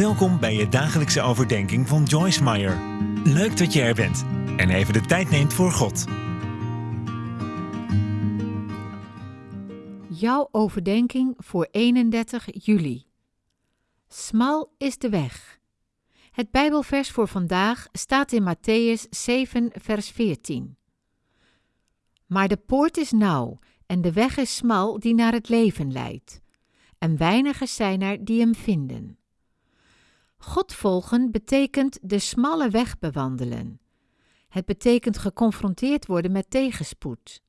Welkom bij je dagelijkse overdenking van Joyce Meyer. Leuk dat je er bent en even de tijd neemt voor God. Jouw overdenking voor 31 juli. Smal is de weg. Het Bijbelvers voor vandaag staat in Matthäus 7, vers 14. Maar de poort is nauw en de weg is smal die naar het leven leidt. En weinigen zijn er die hem vinden. God volgen betekent de smalle weg bewandelen. Het betekent geconfronteerd worden met tegenspoed.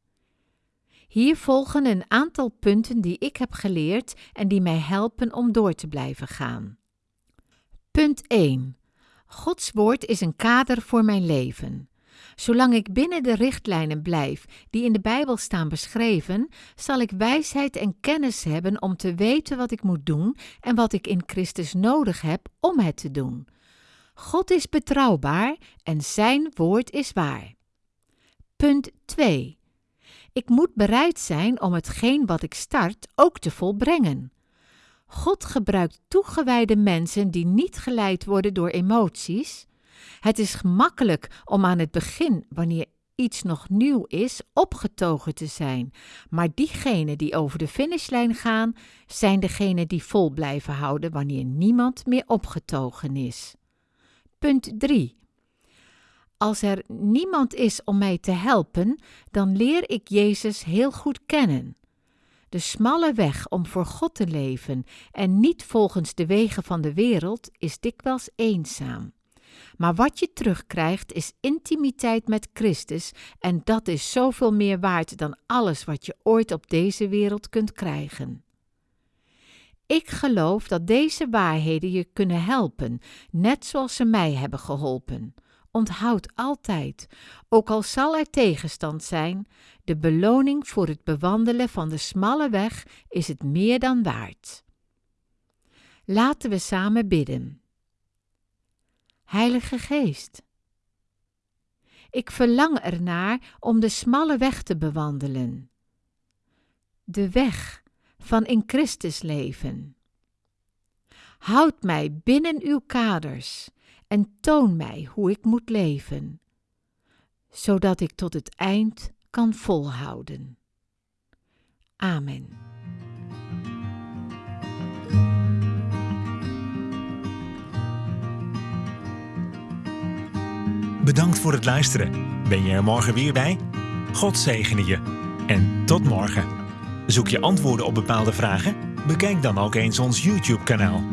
Hier volgen een aantal punten die ik heb geleerd en die mij helpen om door te blijven gaan. Punt 1. Gods woord is een kader voor mijn leven. Zolang ik binnen de richtlijnen blijf die in de Bijbel staan beschreven, zal ik wijsheid en kennis hebben om te weten wat ik moet doen en wat ik in Christus nodig heb om het te doen. God is betrouwbaar en Zijn woord is waar. Punt 2. Ik moet bereid zijn om hetgeen wat ik start ook te volbrengen. God gebruikt toegewijde mensen die niet geleid worden door emoties. Het is gemakkelijk om aan het begin, wanneer iets nog nieuw is, opgetogen te zijn. Maar diegenen die over de finishlijn gaan, zijn degenen die vol blijven houden wanneer niemand meer opgetogen is. Punt 3. Als er niemand is om mij te helpen, dan leer ik Jezus heel goed kennen. De smalle weg om voor God te leven en niet volgens de wegen van de wereld is dikwijls eenzaam. Maar wat je terugkrijgt is intimiteit met Christus en dat is zoveel meer waard dan alles wat je ooit op deze wereld kunt krijgen. Ik geloof dat deze waarheden je kunnen helpen, net zoals ze mij hebben geholpen. Onthoud altijd, ook al zal er tegenstand zijn, de beloning voor het bewandelen van de smalle weg is het meer dan waard. Laten we samen bidden. Heilige Geest, ik verlang ernaar om de smalle weg te bewandelen. De weg van in Christus leven. Houd mij binnen uw kaders en toon mij hoe ik moet leven, zodat ik tot het eind kan volhouden. Amen. Bedankt voor het luisteren. Ben je er morgen weer bij? God zegene je. En tot morgen. Zoek je antwoorden op bepaalde vragen? Bekijk dan ook eens ons YouTube-kanaal.